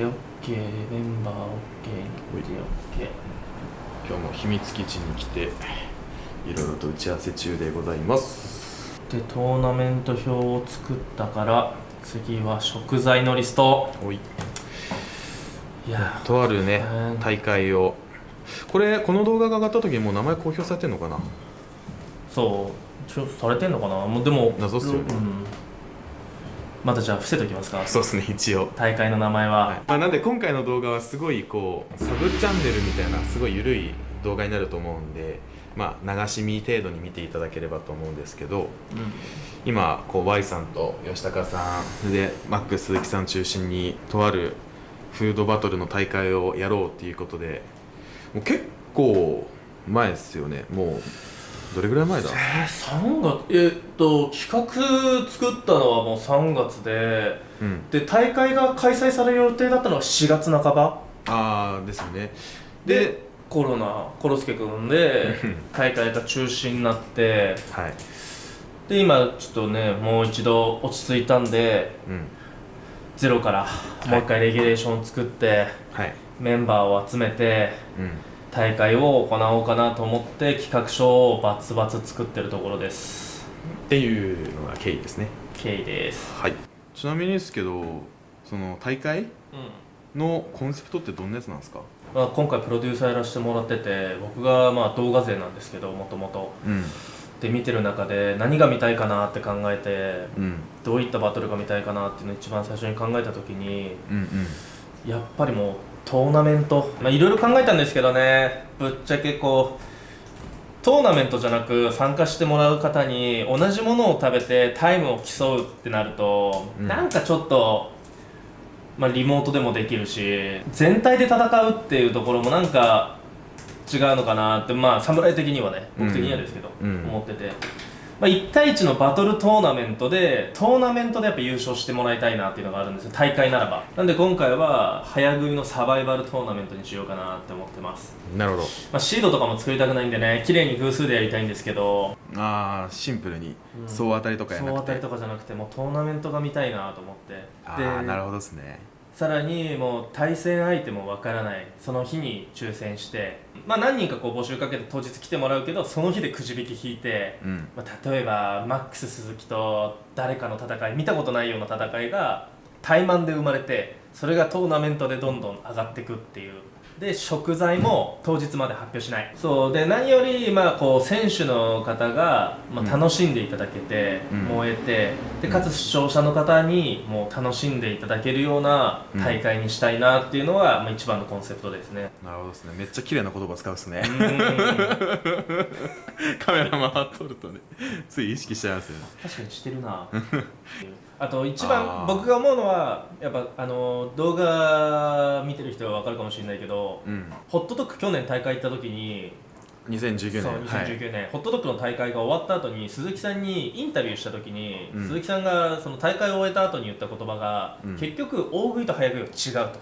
で OK メンバー OK 日程 OK 今日も秘密基地に来ていろいろと打ち合わせ中でございます。でトーナメント表を作ったから次は食材のリスト。おい。いやとあるねうん大会を。これこの動画が上がった時にもう名前公表されてんのかな？そう。ちょされてんのかな？もうでも謎っすよね。うん、またじゃあ伏せときますか。そうですね一応。大会の名前は、はい。まあ、なんで今回の動画はすごいこうサブチャンネルみたいなすごい緩い動画になると思うんでまあ流し見程度に見ていただければと思うんですけど今こう Y さんと吉高さんでマックス鈴木さん中心にとあるフードバトルの大会をやろうっていうことでもう結構前ですよね。もうどれぐらい前だ？えー、3月えーっと企画作ったのはもう3月でうん。で大会が開催される予定だったのは4月半ば。ああですよね。ででコロナコロスケ君でうん。大会が中止になってはい。で今ちょっとねもう一度落ち着いたんでうん。ゼロからもう一回レギュレーションを作って、はい。メンバーを集めてうん大会を行おうかなと思って企画書をバツバツ作ってるところです。っていうのが経緯ですね。K ですはい。ちなみにですけどその大会うん。のコンセプトってどんなやつなんですか？まあ、今回プロデューサーやらせてもらってて僕がまあ動画勢なんですけどもともと。うん。で見てる中で何が見たいかなって考えてうん。どういったバトルが見たいかなっていうのを一番最初に考えた時にうんうん。やっぱりもうトーナメント。まあいろいろ考えたんですけどね。ぶっちゃけこうトーナメントじゃなく参加してもらう方に同じものを食べてタイムを競うってなると、うん。なんかちょっと、まあ、リモートでもできるし全体で戦うっていうところもなんか違うのかなってまあ侍的にはね僕的にはですけど、うん。思ってて。まあ、1対1のバトルトーナメントでトーナメントでやっぱ優勝してもらいたいなっていうのがあるんですよ。大会ならば。なんで今回は早食いのサバイバルトーナメントにしようかなって思ってます、なるほど。まあ、シードとかも作りたくないんでね綺麗に偶数でやりたいんですけど。ああシンプルに。うん。総当たりとかやなくて。総当たりとかじゃなくてもうトーナメントが見たいなと思って。ああなるほどですね。さらにもう対戦相手もわからない。その日に抽選してまあ何人かこう募集かけて当日来てもらうけどその日でくじ引き引いてうん。まあ、例えばマックス鈴木と誰かの戦い見たことないような戦いが対マンで生まれてそれがトーナメントでどんどん上がっていくっていうで食材も当日まで発表しない。そう。で何よりまあこう選手の方が、まあ、うん。楽しんでいただけて、うん。燃えてでかつ視聴者の方にもう楽しんでいただけるような大会にしたいなっていうのが、まあ、一番のコンセプトですね。なるほどですね。めっちゃ綺麗な言葉使うっすね。うん。カメラ回っとるとねつい意識しちゃいますよね。確かにしてるな あと一あ番ー。僕が思うのはやっぱあの動画見てる人は分かるかもしれないけどうん。ホットドッグ去年大会行った時に2019そう年。はい。2019年、ホットドッグの大会が終わった後に鈴木さんにインタビューした時に、うん。鈴木さんがその大会を終えた後に言った言葉が、うん。結局大食いと早食いは違うと。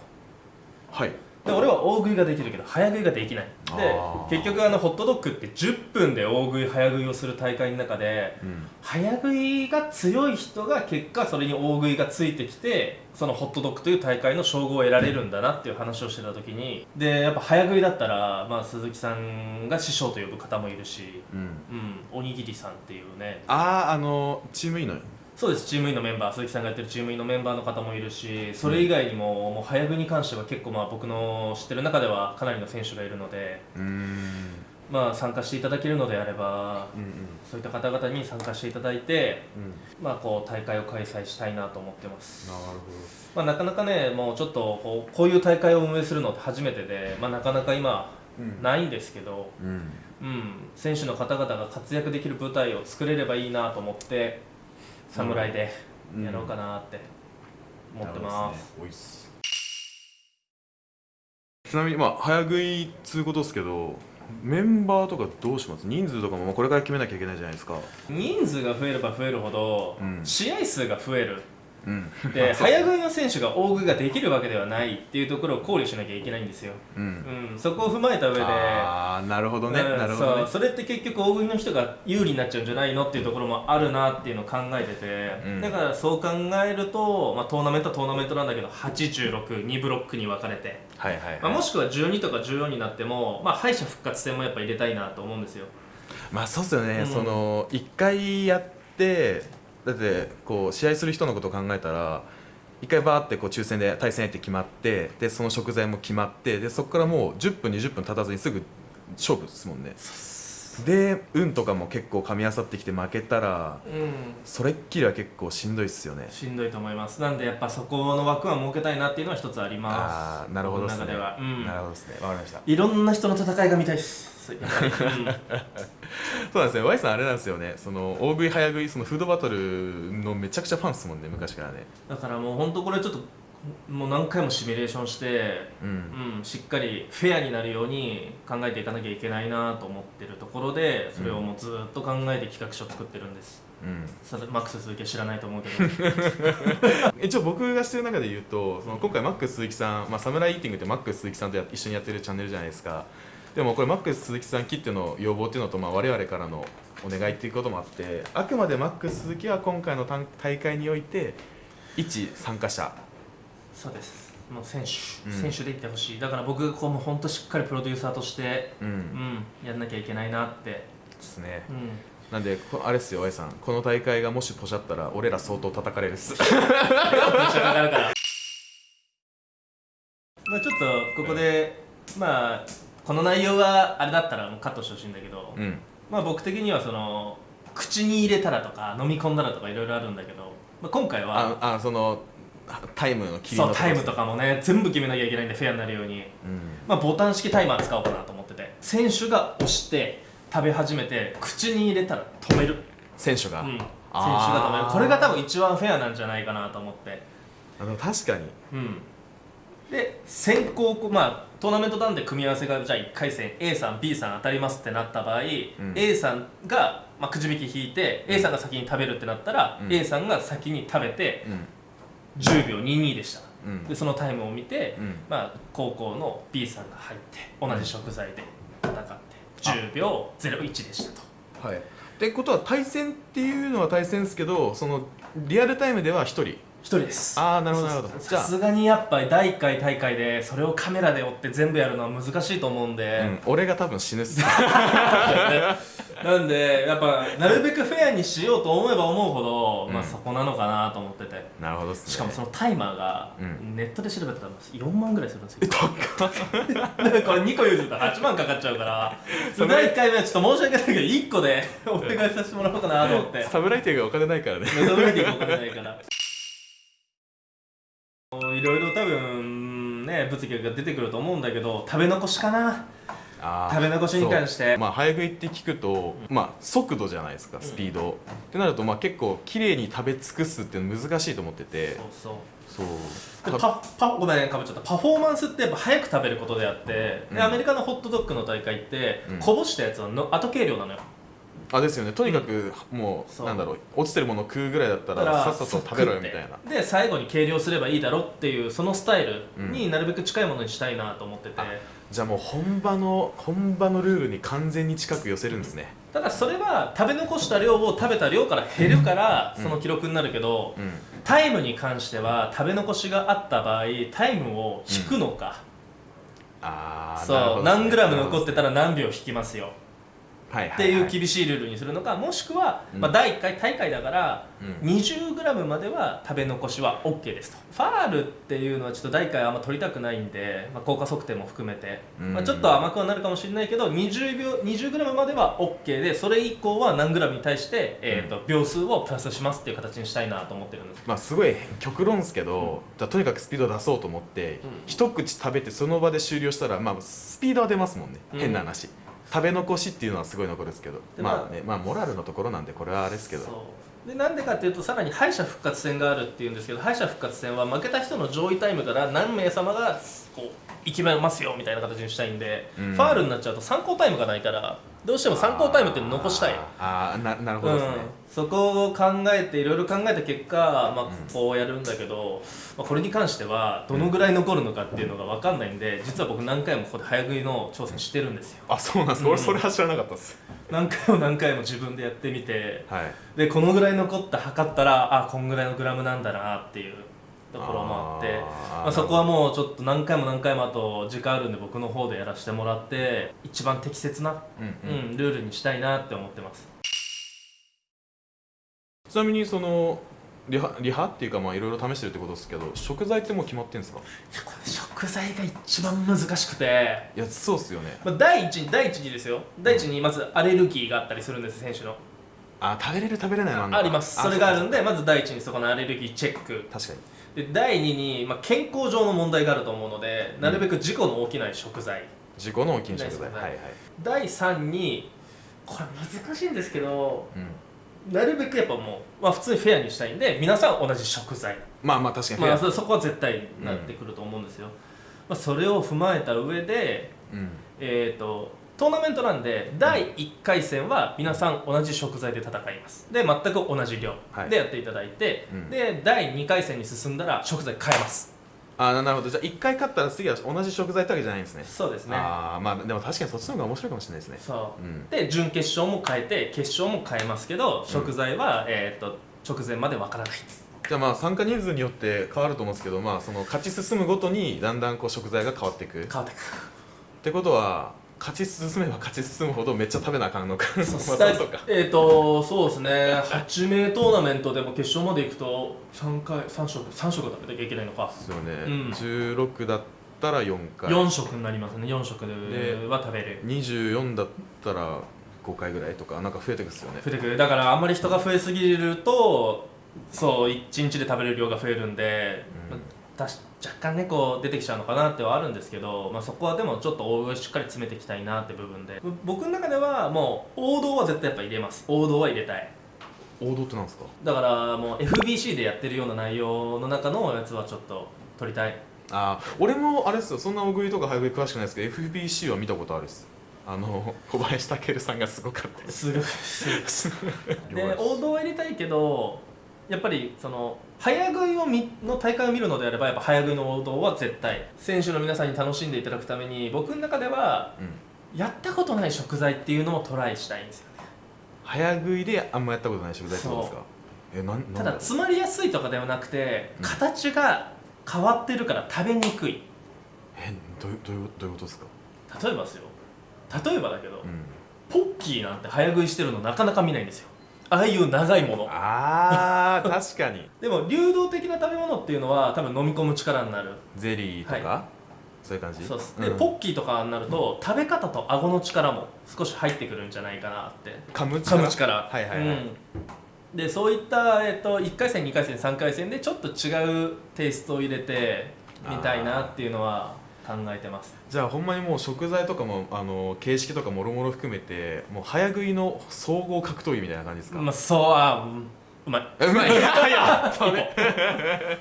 はいで俺は大食いができるけど早食いができない。で結局あのホットドッグって10分で大食い早食いをする大会の中でうん。早食いが強い人が結果それに大食いがついてきてそのホットドッグという大会の称号を得られるんだなっていう話をしてた時にでやっぱ早食いだったら、まあ、鈴木さんが師匠と呼ぶ方もいるし、うん。うん、おにぎりさんっていうね。あああのチームいいのよそうですチームインのメンバー鈴木さんがやってるチームインのメンバーの方もいるしそれ以外にも,、もう早食いに関しては結構まあ僕の知ってる中ではかなりの選手がいるので、うーん。まあ、参加していただけるのであればうんそういった方々に参加していただいてうん。うんまあ、こう大会を開催したいなと思ってます、なるほまあ、なかなかねもうちょっとこうこういう大会を運営するのって初めてで、まあ、なかなか今どうん。ないんですけど、うん。うん、選手の方々が活躍できる舞台を作れればいいなと思って侍でやろうかなって思ってます,、おいっすちなみにまあ早食いっつうことですけどメンバーとかどうします？人数とかもまあこれから決めなきゃいけないじゃないですか。人数が増えれば増えるほど、うん。試合数が増えるうん。で早食いの選手が大食いができるわけではないっていうところを考慮しなきゃいけないんですよ、うん。うん、そこを踏まえた上で。ああなるほどね。うんなるほどね。そうそれって結局大食いの人が有利になっちゃうんじゃないのっていうところもあるなっていうのを考えてて、うん。だからそう考えると、まあ、トーナメントはトーナメントなんだけど862ブロックに分かれて、はいはい、はい。まあ、もしくは12とか14になっても、まあ、敗者復活戦もやっぱ入れたいなと思うんですよ。まあそうっすよね、うん。その一回やってだってこう試合する人のことを考えたら一回バーってこう抽選で対戦相手決まってでその食材も決まってでそこからもう10分20分経たずにすぐ勝負ですもんね。で運とかも結構噛み合わさってきて負けたらうん。それっきりは結構しんどいっすよね。しんどいと思います。なんでやっぱそこの枠は設けたいなっていうのは一つあります。ああなるほどですね。中では。うん。なるほどですね。わかりました。いろんな人の戦いが見たいです、やっぱりうんそうなんですね。Y さんあれなんですよね。その大食い早食いそのフードバトルのめちゃくちゃファンっすもんね昔からね。だからもう本当これちょっともう何回もシミュレーションして、うん。うん、しっかりフェアになるように考えていかなきゃいけないなと思ってるところでそれをもうずっと考えて企画書作ってるんです、うん。さマックス鈴木は知らないと思うけど。一応僕がしてる中で言うとその今回マックス鈴木さん、まあ、サムライイーティングってマックス鈴木さんとや一緒にやってるチャンネルじゃないですか。でもこれマックス鈴木さんきっての要望っていうのと、まあ、我々からのお願いっていうこともあってあくまでマックス鈴木は今回の大大会において一参加者そうです。もう選手、うん。選手でいってほしい。だから僕こうもう本当しっかりプロデューサーとしてうん、うんやんなきゃいけないなって、ですね。うん、なんでこあれっすよ Y さん。この大会がもしポシャったら俺ら相当叩かれるっす。まあちょっとここで、まあこの内容はあれだったらもうカットしてほしいんだけど、うん。まあ僕的にはその口に入れたらとか飲み込んだらとかいろいろあるんだけど、まあ、今回はああそのタイムの切りのそうタイムとかかもね全部決めなきゃいけないんでフェアになるように、うん。まあ、ボタン式タイマー使おうかなと思ってて。選手が押して食べ始めて口に入れたら止める、選手が、うん、選手が止める。これが多分一番フェアなんじゃないかなと思って。あの確かに。うん。で先行こまあトーナメントなんで組み合わせがじゃあ1回戦 A さん B さん当たりますってなった場合、ん。A さんが、まあ、くじ引き引いて A さんが先に食べるってなったら、うん。A さんが先に食べてうん10秒22でした。うん。でそのタイムを見て、うん。まあ、高校の B さんが入って同じ食材で戦って10秒01でしたと。はい。ってことは対戦っていうのは対戦ですけどそのリアルタイムでは一人？1人です。ああなるほどなるほど。さすがにやっぱり第1回大会でそれをカメラで追って全部やるのは難しいと思うんで、うん、俺が多分死ぬっす なんでやっぱなるべくフェアにしようと思えば思うほど、うん。まあそこなのかなと思ってて。なるほどっすね。しかもそのタイマーがうん。ネットで調べたら4万ぐらいするんですよ。これ2個譲ると8万かかっちゃうからそれ第1回目はちょっと申し訳ないけど1個で お願いさせてもらおうかなと思って。侍亭がお金ないからね。目覚めていくお金ないから。いろいろ多分ね物議が出てくると思うんだけど食べ残しかな食べ残しに関して。まあ早食いって聞くと、まあ速度じゃないですかスピード、ってなるとまあ結構綺麗に食べ尽くすっていうの難しいと思ってて。そうそう。そう。でパパごめんかぶっちゃった。パフォーマンスってやっぱ早く食べることであって、うん。でアメリカのホットドッグの大会って、うん。こぼしたやつはの後計量なのよ。あですよね。とにかくもう、そう。なんだろう。落ちてるものを食うぐらいだったららさっさと食べろよみたいな。で最後に計量すればいいだろっていうそのスタイルになるべく近いものにしたいなと思ってて、じゃあもう本場の本場のルールに完全に近く寄せるんですね。ただそれは食べ残した量を食べた量から減るからうん。その記録になるけど、うん。タイムに関しては食べ残しがあった場合タイムを引くのか、ああそう何グラム残ってたら何秒引きますよ。はいっていう厳しいルールにするのかもしくは、うん。まあ、第1回大会だから、うん。20g までは食べ残しは OK ですと。ファールっていうのはちょっと第1回あんま取りたくないんで、まあ、効果測定も含めて、うん。まあ、ちょっと甘くはなるかもしれないけど 20, 秒 20g までは OK でそれ以降は何 g に対して、えー、と秒数をプラスしますっていう形にしたいなと思ってるんです。まあすごい極論ですけど、だからとにかくスピード出そうと思って、うん。一口食べてその場で終了したらまあスピードは出ますもんね、うん。変な話食べ残しっていうのはすごい残るんですけどでまあねまあモラルのところなんでこれはあれですけど。でなんでかっていうとさらに敗者復活戦があるっていうんですけど敗者復活戦は負けた人の上位タイムから何名様がこう生きますよみたいな形にしたいんで、うん。ファールになっちゃうと参考タイムがないからどうしても参考タイムって残したい。あーあーななるほどですね、うん、そこを考えていろいろ考えた結果、まあ、こうやるんだけど、まあ、これに関してはどのぐらい残るのかっていうのが分かんないんで実は僕何回もここで早食いの挑戦してるんですよ。あそうなんです、うん。俺それは知らなかったです。何回も何回も自分でやってみてはい。でこのぐらい残った測ったらあこんぐらいのグラムなんだなっていうところもあってまあ、そこはもうちょっと何回も何回もあと時間あるんで僕の方でやらせてもらって一番適切な、うんうん。うん、ルールにしたいなって思ってます。ちなみにそのリハリハっていうかまあいろいろ試してるってことですけど食材ってもう決まってんですか？いやこれ食材が一番難しくて。いやそうっすよね。まあ、第一に第一にですよ。第一にまずアレルギーがあったりするんです選手の。あ食べれる食べれないのあんのかあります。それがあるんででまず第一にそこのアレルギーチェック。確かにで第二に、まあ、健康上の問題があると思うのでなるべく事故の起きない食材、自己の大きい食材。ないですね。はいはい。第三にこれ難しいんですけどうん。なるべくやっぱもう、まあ、普通にフェアにしたいんで皆さん同じ食材、まあまあ確かにまあ、ア。そそこは絶対なってくると思うんですよ、まあ、それを踏まえた上でうん。えー、とトーナメントなんで第1回戦は皆さん同じ食材で戦います。で全く同じ量はい。でやっていただいて、うん。で第2回戦に進んだら食材変えます。あーなるほど。じゃあ1回勝ったら次は同じ食材ってわけじゃないんですね。そうですね。ああまあでも確かにそっちの方が面白いかもしれないですね。そう。うん。で準決勝も変えて決勝も変えますけど食材は、えー、と直前までわからないじゃあまあ参加人数によって変わると思うんですけどまあその勝ち進むごとにだんだんこう食材が変わっていく。っ変わってく。てことは勝ち進めば勝ち進むほどめっちゃ食べなあかんのか。まあそうか。えっ、とそうですね。8名トーナメントでも決勝まで行くと3回3食3食食べなきゃいけないのか。ですよね、うん。16だったら4回。4食になりますね。4食ででは食べれる24だったら5回ぐらいとかなんか増えてくっすよね。増えてくる。だからあんまり人が増えすぎるとそう1日で食べれる量が増えるんで、うん。まあたし若干ねこう出てきちゃうのかなってはあるんですけど、まあ、そこはでもちょっと大食いしっかり詰めていきたいなって部分で。ぼ僕の中ではもう王道は絶対やっぱ入れます。王道は入れたい。王道ってなんですか？だからもう FBC でやってるような内容の中のやつはちょっと取りたい。あー俺もあれですよ。そんな大食いとか早食い詳しくないですけど FBC は見たことあるです。あの 小林武さんがすごかったです。すごい。すごい。で王道は入れたいけどやっぱりその早食いをみの大会を見るのであればやっぱ早食いの王道は絶対。選手の皆さんに楽しんでいただくために僕の中ではうん。やったことない食材っていうのをトライしたいんですよね。早食いであんまやったことない食材ってことですか？えなんただだ詰まりやすいとかではなくてうん。形が変わってるから食べにくい。えどういうどういうどういうことですか？例えばですよ。例えばだけど、うん。ポッキーなんて早食いしてるのなかなか見ないんですよああいう長いもの。あー確かに。でも流動的な食べ物っていうのは多分飲み込む力になる。ゼリーとか、そういう感じ？そうっす。ん。でポッキーとかになると食べ方と顎の力も少し入ってくるんじゃないかなって。噛む力？噛む力。はいはいはい、うん。でそういった、えっと、1回戦2回戦3回戦でちょっと違うテイストを入れてみたいなっていうのは考えてます。じゃあほんまにもう食材とかもあの形式とかもろもろ含めてもう早食いの総合格闘技みたいな感じですか、まあそうあうんうまい。うまいいやいやそれ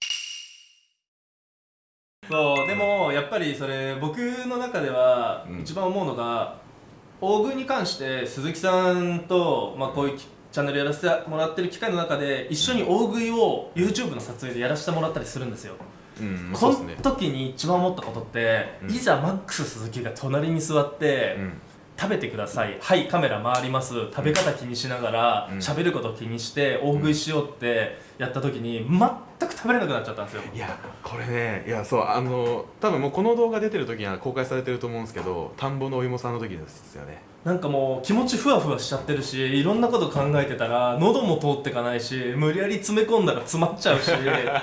そうでもやっぱりそれ僕の中ではうん。一番思うのが、大食いに関して鈴木さんと、まあ、こういうチャンネルやらせてもらってる機会の中で一緒に大食いを YouTube の撮影でやらせてもらったりするんですよ、うんその時に一番思ったことって、うん。いざマックス鈴木が隣に座って、うん食べてください。はいカメラ回ります。食べ方気にしながらうん。喋、ること気にして大食いしようってやった時に全く食べれなくなっちゃったんですよ。いやこれねいやそうあの多分もうこの動画出てる時には公開されてると思うんですけど田んぼのお芋さんの時ですよね。なんかもう気持ちふわふわしちゃってるしいろんなこと考えてたら喉も通ってかないし無理やり詰め込んだら詰まっちゃうし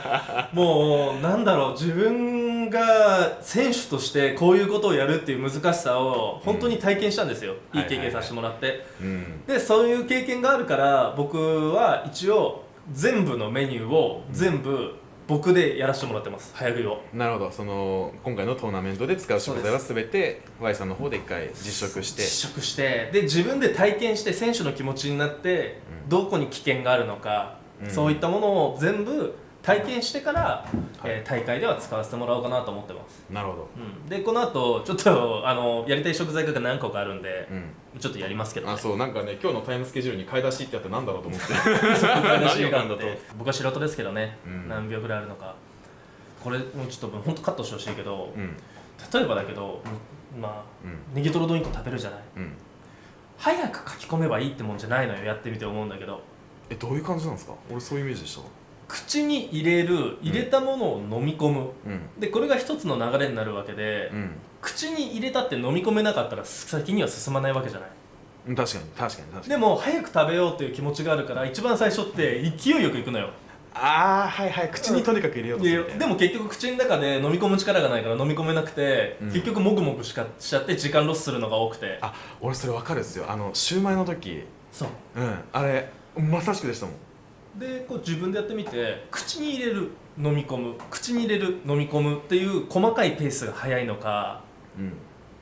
もうなんだろう自分が選手としてこういうことをやるっていう難しさを本当に体験したんですよ、うん。いい経験させてもらって、うん。でそういう経験があるから僕は一応全部のメニューを全部僕でやらせてもらってます。早食いを。なるほど。その今回のトーナメントで使う食材は全て Y さんの方で一回実食して。試食して。で自分で体験して選手の気持ちになって、うん。どこに危険があるのか、うん。そういったものを全部体験してから、えー大会では使わせてもらおうかなと思ってます、なるほど。うん、でこの後ちょっとあのやりたい食材が何個かあるんで、うん。ちょっとやりますけど、ね、あそうなんかね今日のタイムスケジュールに買い出しってあってなんだろうと思って。話があ何を買うんだとって。僕は素人ですけどね、うん。何秒ぐらいあるのか。これもうちょっと本当カットしてほしいけど、うん。例えばだけどまあうん。ネギトロ丼1個食べるじゃない。うん。早く書き込めばいいってもんじゃないのよ。やってみて思うんだけど。えどういう感じなんですか？俺そういうイメージでした口に入れる入れたものを飲み込む、うん。でこれが一つの流れになるわけで、うん。口に入れたって飲み込めなかったら先には進まないわけじゃない。うん確かに確かに確かに。でも早く食べようっていう気持ちがあるから一番最初って勢いよくいくのよ。ああはいはい口にとにかく入れようとするみたいなででも結局口の中で飲み込む力がないから飲み込めなくて、うん。結局もぐもぐしかしちゃって時間ロスするのが多くて。あ俺それ分かるっすよ。あのシューマイの時。そう。うん。あれまさしくでしたもんでこう自分でやってみて口に入れる飲み込む口に入れる飲み込むっていう細かいペースが速いのかうん。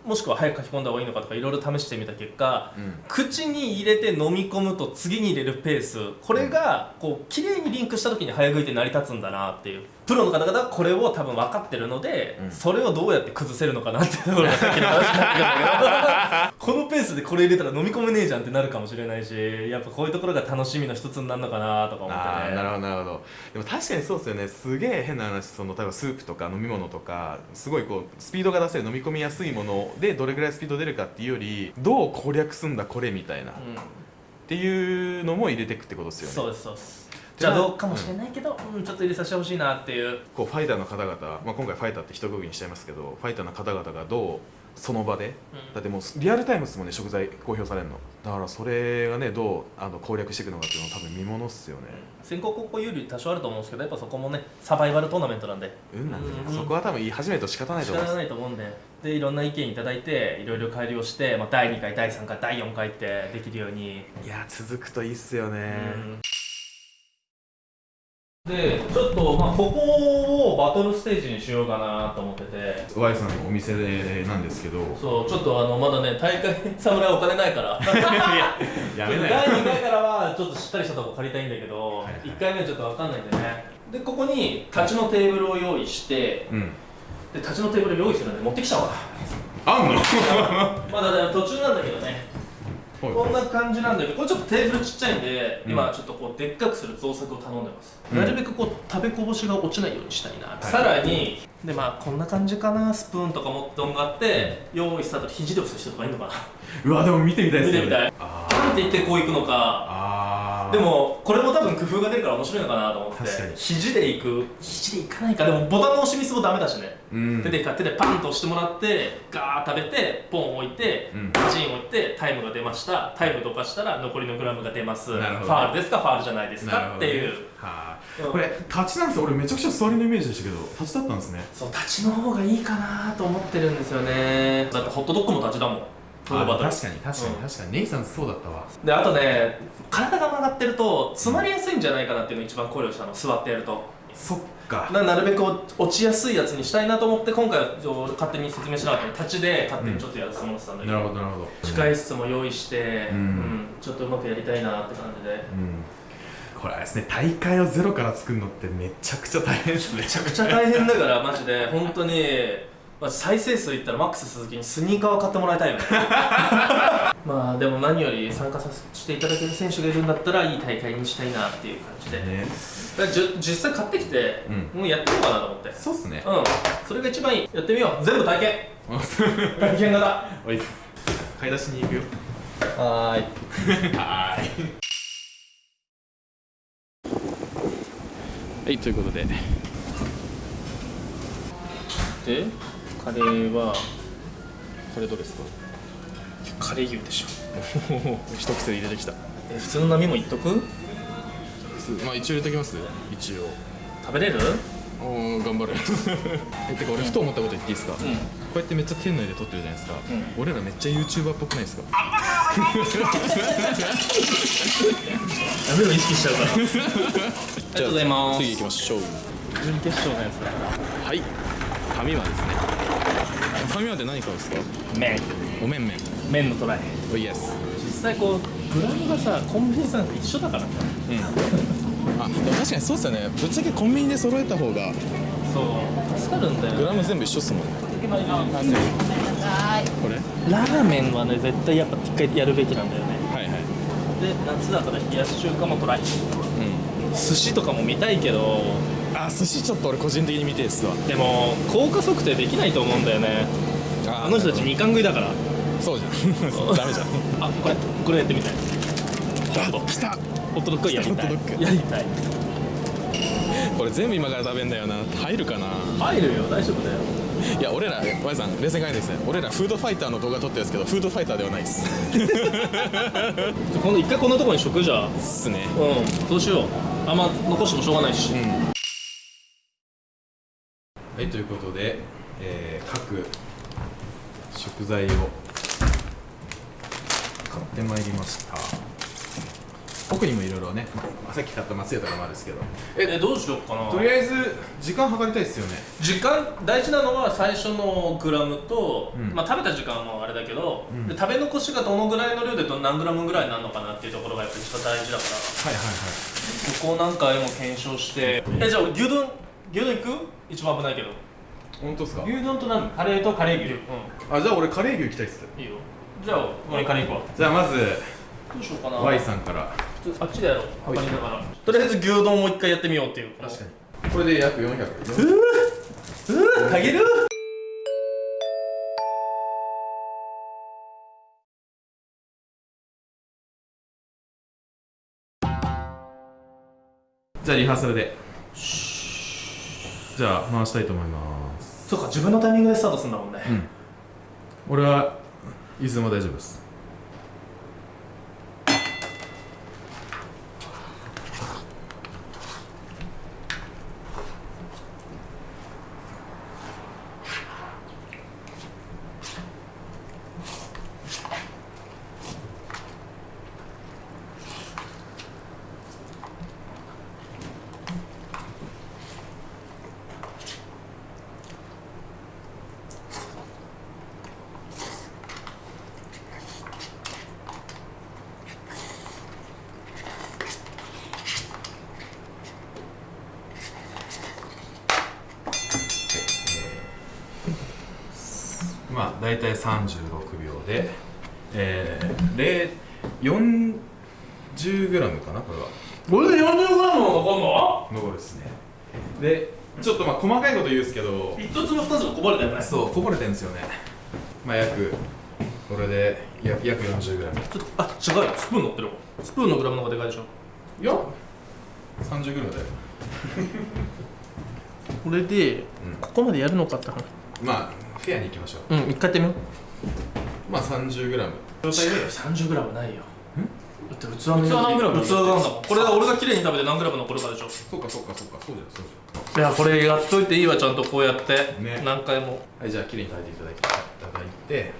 もしくは早く書き込んだ方がいいのかとかいろいろ試してみた結果うん。口に入れて飲み込むと次に入れるペースこれがこう綺麗にリンクした時に早食いって成り立つんだなっていうプロの方々はこれを多分分かってるので、うん。それをどうやって崩せるのかなっていうところがさっきの話になってくるんだけど。このペースでこれ入れたら飲み込めねえじゃんってなるかもしれないしやっぱこういうところが楽しみの一つになるのかなとか思ってね。ああなるほど。なるほどでも確かにそうですよね。すげえ変な話その例えばスープとか飲み物とかすごいこうスピードが出せる飲み込みやすいものでどれぐらいスピード出るかっていうよりどう攻略すんだこれみたいな。っうんていうのも入れていくってことですよね。そうですそうですじゃあどうかもしれないけど、うん。ちょっと入れさせてほしいなっていう。こうファイターの方々、まあ、今回ファイターって一括りにしちゃいますけどファイターの方々がどうその場で？だってもうリアルタイムですもんね食材公表されるの。だからそれがねどうあの攻略していくのかっていうのは多分見ものっすよね。先行後攻有利多少あると思うんですけどやっぱそこもねサバイバルトーナメントなんで。運なんで、うん。そこは多分言い始めると仕方ないと仕方思います。ないと思うんで。でいろんな意見いただいていろいろ改良して、まあ、第2回第3回第4回ってできるように、いや続くといいっすよね、でちょっと、まあ、ここをバトルステージにしようかなと思ってて。Y さんのお店でなんですけど。そうちょっとあのまだね大会侍お金ないから。や 第2回からはちょっとしっかりしたとこ借りたいんだけど、はいはい。1回目はちょっと分かんないんでね。でここに立ちのテーブルを用意してうん。で立ちのテーブル用意するんで持ってきちゃおうか。あんの？まだね途中なんだけどねこんな感じなんだけどこれちょっとテーブルちっちゃいんで、うん。今ちょっとこうでっかくする増作を頼んでます、うん。なるべくこう食べこぼしが落ちないようにしたいな、い。さらにでまあこんな感じかなスプーンとか持ってとん。がって用意スタートで肘で押す人とかいるのかな。うわでも見てみたいですよね見てみたい。あパンって言ってこういくのか。あーでもこれも多分工夫が出るから面白いのかなと思って。肘でいく。肘でいかないか。でもボタンの押しミスもダメだしね、うん。手で手でパンと押してもらってガーッ食べてポン置いて、うん。パチン置いてタイムが出ました。タイムどかしたら残りのグラムが出ます。ファールですか？ファールじゃないですか？っていう。はうんあ。これ立ちなんですよ。俺めちゃくちゃ座りのイメージでしたけど立ちだったんですね。そう立ちの方がいいかなと思ってるんですよね。だってホットドッグも立ちだもん確かに確かにうん。確かに。ネイさんそうだったわ。であとね体が曲がってると詰まりやすいんじゃないかなっていうのを一番考慮したの。座ってやると。そっか。ななるべく落ちやすいやつにしたいなと思って今回は勝手に説明しなかったので立ちで勝手にちょっとやらせてもらってたんだけど、なるほどなるほど。控え室も用意して、うん。うん。ちょっとうまくやりたいなって感じで。うん。これですね大会をゼロから作るのってめちゃくちゃ大変ですね。めちゃくちゃ大変だからマジで。本当に、まあ、再生数いったらマックス鈴木にスニーカーを買ってもらいたいよね。まあでも何より参加させていただける選手がいるんだったらいい大会にしたいなっていう感じで、ね。だじゅ実際買ってきて、うん。もうやってみようかなと思って。そうっすね。うん。それが一番いい。やってみよう。全部体験。体験型。おい買い出しに行くよ。はーい。はーい。はいということで。で？カレーはこれどうですか？カレー牛でしょ。一口で入れてきた。え普通の波もいっとく？まあ一応入れてきます。一応。食べれる？おー頑張る えてか俺ふと思ったこと言っていいですか、こうん。うやってめっちゃ店内で撮ってるじゃないですか、う俺らめっちゃ YouTuber っぽくないですか？食べるの意識しちゃうから。ありがとうございます。次行きましょう。準決勝のやつだはい。ファミマですねファミマって何買うんですか？麺。おめんめん麺のトライ。おイエス実際こうグラムがさコンビニさんと一緒だからね。うん。あでも確かにそうっすよね。ぶっちゃけコンビニで揃えた方が。そう。助かるんだよグラム全部一緒っすもんね。これ？ラーメンはね絶対やっぱ一回やるべきなんだよね。はいはい。で夏だったら冷やし中華もトライ。う寿司とかも見たいけどんあ寿司ちょっと俺個人的に見てえっすわ。でも効果測定できないと思うんだよね。ああの人たち二冠食いだから。そうじゃん。ダメじゃん。あこれこれやってみたい。ホット来た。ホットドッグやりたい。やりたい。これ全部今から食べんだよな。入るかな？入るよ。大丈夫だよ。いや俺ら Y さん冷静に考えてください。俺らフードファイターの動画撮ってるんですけどフードファイターではないっす。今度一回こんなとこに食じゃっすね。うん。そうしよう。あんま残してもしょうがないし、うんはいということで、えー各食材を買ってまいりました。奥にもいろいろね、まあさっき買った松屋とかもあるんですけど。えどうしようかな。とりあえず時間計りたいですよね。時間大事なのは最初のグラムと、うん。まあ、食べた時間もあれだけど、うん。で食べ残しがどのぐらいの量でど何グラムぐらいになるのかなっていうところがやっぱり一番大事だから。はいはいはい。そこを何回も検証して。えじゃあ牛丼牛丼行く？一番危ないけど。本当ですか？牛丼と何？カレーとカレー牛。うあじゃあ俺カレー牛行きたいっすんいいよ。じゃあ俺カレー行くわ。じゃあまずどうしようかな。Y さんから。あっちでやろう。測りながら。とりあえず牛丼を一回やってみようっていう。確かに。これで約400うーかげるじゃあリハーサルでじゃあ回したいと思います。そうか自分のタイミングでスタートするんだもんね、うん。俺はいつでも大丈夫ですまあ大体36秒でえー、0 40g かなこれは。これで 40g も残るの？残るですね。でちょっとまあ細かいこと言うんですけど。一つも二つもこぼれたよねそうこぼれてるんですよね。まあ約これで約約 40g ちょっとあ違うよ。スプーン乗ってる。スプーンのグラムの方がでかいでしょ。いや 30g だよ。これでうん。ここまでやるのかって話。まあフェアに行きましょう。うん一回やってみよう。まあ 30g 違うよ 30g ないよ。だって器の器何グラム？器なんだ。もんこれが俺が綺麗に食べて何グラム残るかでしょ。そうかそうかそうか。そうじゃんそうじゃん。いやこれやっといていいわちゃんとこうやって、ね。何回も。はいじゃあ綺麗に炊いていただいていただいて。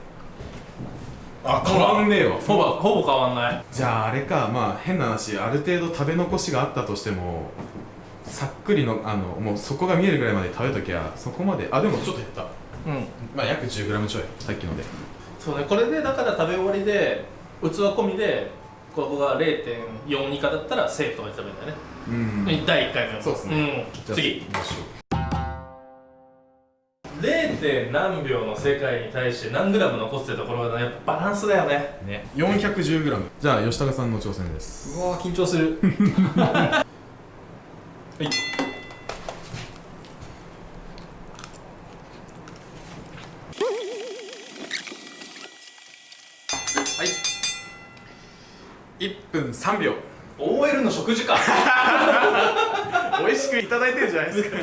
あ変わんねえわ。ほぼほぼ変わんない。じゃああれかまあ変な話ある程度食べ残しがあったとしてもさっくりのあのもう底が見えるぐらいまで食べときゃそこまで。あでもちょっと減った。うんまあ約 10g ちょいさっきので。そうねこれでだから食べ終わりで器込みでここが0.4以下だったらセーフとか言ってたんだよね、うん。第1回目そうっすね。うん、次。行きましょ 0. 何秒の世界に対して何グラム残ってたところがやっぱバランスだよね。うね 410g じゃあ吉高さんの挑戦です。うわ緊張する。はいはい1分3秒。OL の食事か。美味しくいただいてるじゃないですか。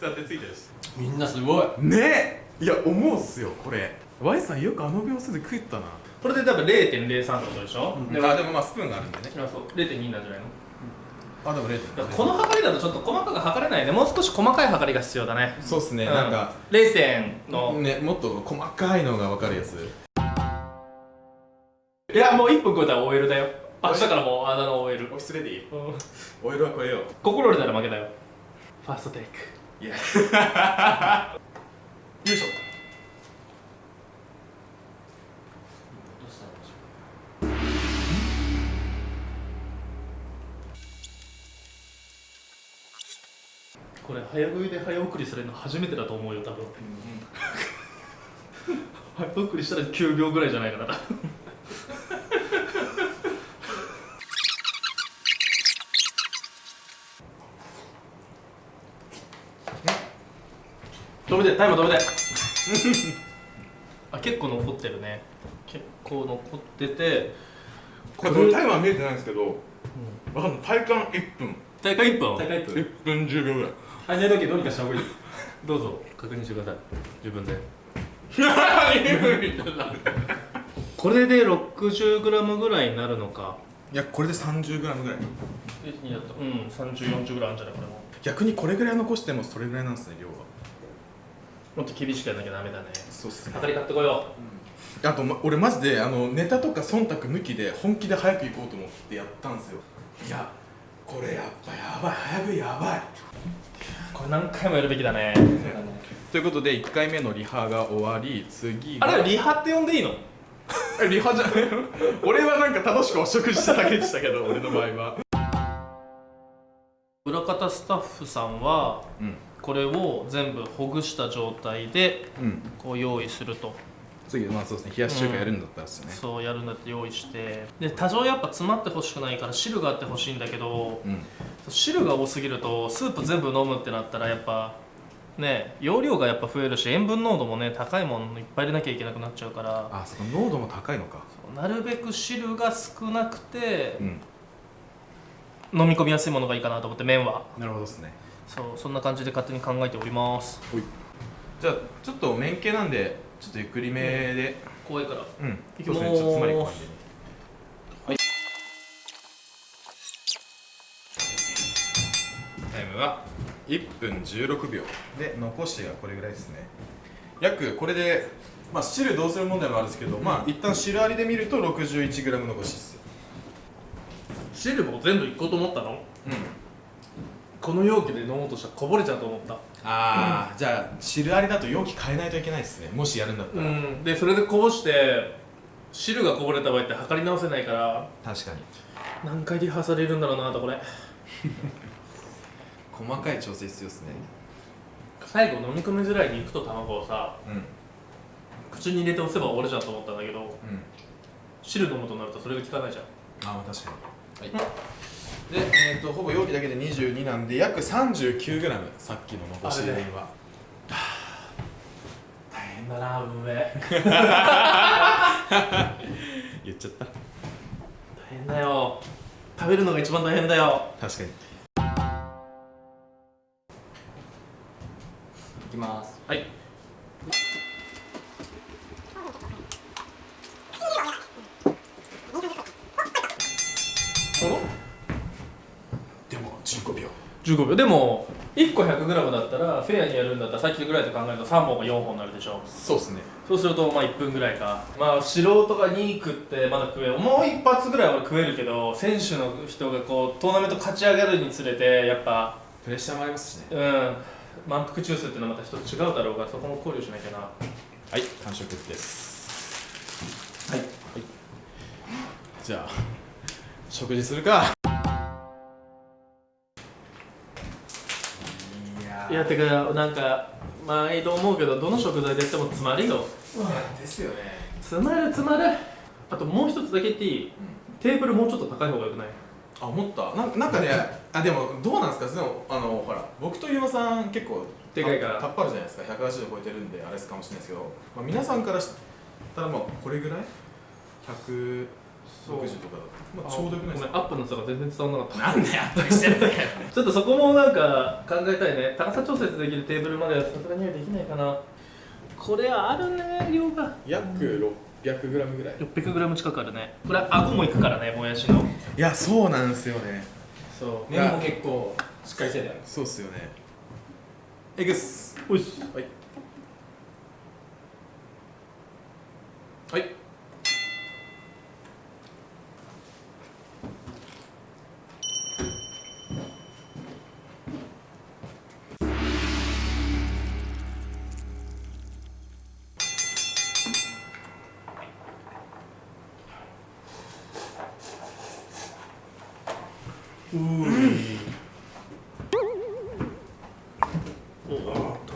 だってついてるし。みんなすごい。ね。えいや思うっすよこれ。Y さんよくあの秒数で食ったな。これで多分0.03ってことでしょ、であでもまあスプーンがあるんでね。あそう。0.2なんじゃないの？あでも0だからこの測りだとちょっと細かく測れないね。もう少し細かい測りが必要だね。そうっすね、うん。なんか0点の、ねもっと細かいのが分かるやつ。いやもう1分超えたら OL だよ明日からもうあだ名 OL オフィスレディうん。オイルはこれよ心折れたら負けだよ。ファーストテイク。いや。よいしょ。これ早食いで早送りされるの初めてだと思うよ多分、早送りしたら9秒ぐらいじゃないかな止めてタイマー止めてあ結構残ってるね。結構残っててこれタイマー見えてないんですけど、わかんない。体感1分。大会1分？大会1分。1分10秒ぐらい。はい寝時どうにかした方がいいどうぞ確認してください。自分で。これで 60g ぐらいになるのか。いやこれで 30g ぐらい。うん3040ぐらいあるんじゃないこれも。逆にこれぐらい残してもそれぐらいなんですね量はもっと厳しくやんなきゃダメだね。そうっすね。測り買ってこよあと、ま、俺マジであのネタとか忖度抜きで本気で早く行こうと思ってやったんですよ。いやこれやっぱやばい早食いやばい。うこれ何回もやるべきだね。ということで1回目のリハが終わり次あがれリハって呼んでいいの？え リハじゃ 俺はなんか楽しくお食事しただけでしたけど俺の場合は。裏方スタッフさんはうんこれを全部ほぐした状態でうん。こう用意すると。次まあそうですね冷やし中華やるんだったらですね。そうやるんだって用意して。で多少やっぱ詰まってほしくないから汁があってほしいんだけどうん。汁が多すぎるとスープ全部飲むってなったらやっぱね容量がやっぱ増えるし塩分濃度もね高いものいっぱい入れなきゃいけなくなっちゃうから。あそこ濃度も高いのか。なるべく汁が少なくてうん。飲み込みやすいものがいいかなと思って麺は。なるほどですねそうそんな感じで勝手に考えております。じゃあちょっと麺系なんでちょっとゆっくりめで。怖いから。うん。いきます。ね。ちょっとつまりこう感じにタイムは1分16秒。で残しがこれぐらいですね。約これでまあ汁どうする問題もあるんですけどまあ一旦汁ありで見ると 61g 残しです汁も全部いこうと思ったの？うんこの容器で飲もうとしたらこぼれちゃうと思った。ああ、じゃあ汁ありだと容器変えないといけないですね。もしやるんだったら、うん。でそれでこぼして汁がこぼれた場合って測り直せないから確かに。何回リハされるんだろうなとこれ。細かい調整必要ですね。最後飲み込みづらい肉と卵をさうん。口に入れて押せば終わるじゃんと思ったんだけどうん。汁飲むとなるとそれが効かないじゃん。あまあ確かに。はいで、えー、とほぼ容器だけで22なんで約 39g さっきの残し分は。大変だな運営。言っちゃった。大変だよ。食べるのが一番大変だよ。確かに。いきますはいでも15秒15秒。でも1個 100g だったらフェアにやるんだったらさっきぐらいと考えると3本が4本になるでしょ。そうですね。そうするとまあ1分ぐらいか。まあ素人が2食ってまだ食えるもう一発ぐらいは食えるけど選手の人がこうトーナメント勝ち上がるにつれてやっぱプレッシャーもありますしね。うん。満腹中枢っていうのはまた一つ違うだろうがそこも考慮しなきゃな。はい完食です。はい。じゃあ食事するかいやてかなんか毎度思うけどどの食材でやっても詰まるよ。ですよね。詰まる詰まる。あともう一つだけ言っていい、テーブルもうちょっと高い方がよくない？あ思ったなんなんかねあでもどうなんですか？でもあのほら僕とゆうまさん結構でかいから。タッパあるじゃないですか。180度超えてるんであれですかもしれないですけど、まあ、皆さんからしたらまあこれぐらい？160とかだと、まあ、ちょうどよくないですか？アップの差が全然伝わらなかった。なんでアップしてんだよちょっとそこもなんか考えたいね。高さ調節できるテーブルまではさすがにはできないかな。これあるね量が。約 600g ぐらい。600g 近くあるね。これ顎もいくからねもやしの。いやそうなんですよね。そう。麺も結構しっかりしてたよそうっすよね。エグスおいっす。はい。はいう、ん、おっと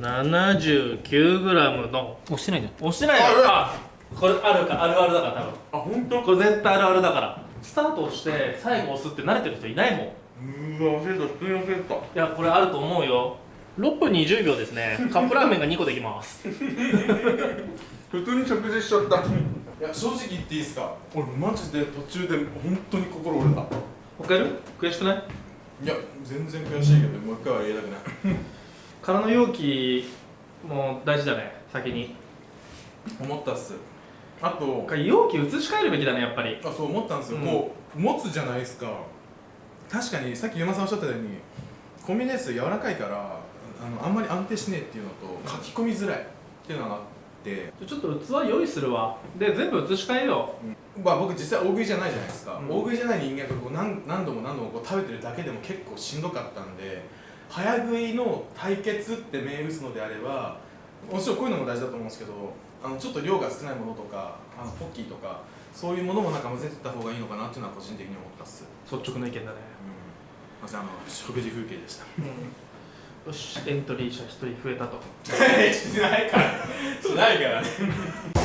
79g の押してないじゃん。押してないじゃん。これあるかあるあるだから多分あ本当これ絶対あるあるだからスタートして最後押すって慣れてる人いないもん。うわ焦った普通に焦ったいやこれあると思うよ6分20秒ですねカップラーメンが2個できます普通に食事しちゃったいや正直言っていいですか？俺マジで途中で本当に心折れた。もう一回やる？悔しくない？いや全然悔しいけどもう一回は言いたくない。空の容器も大事だね先に。思ったっす。あと容器移し替えるべきだねやっぱり。あそう思ったんですよ、うん。こう持つじゃないですか。確かにさっき山さんおっしゃったようにコンビニエンス柔らかいからあのあんまり安定しねえっていうのと書き込みづらいっていうのがあって、ちょっと器用意するわ。で全部移し替えよまあ、僕実際大食いじゃないじゃないですか、うん。大食いじゃない人間がこう何何度も何度もこう食べてるだけでも結構しんどかったんで早食いの対決って銘打つのであればもちろんこういうのも大事だと思うんですけどあのちょっと量が少ないものとかあのポッキーとかそういうものもなんか混ぜてった方がいいのかなっていうのは個人的に思ったっす、う率直な意見だね。うん、ませんあの食事風景でしたよしエントリー者1人増えたと。しないから。しないからね。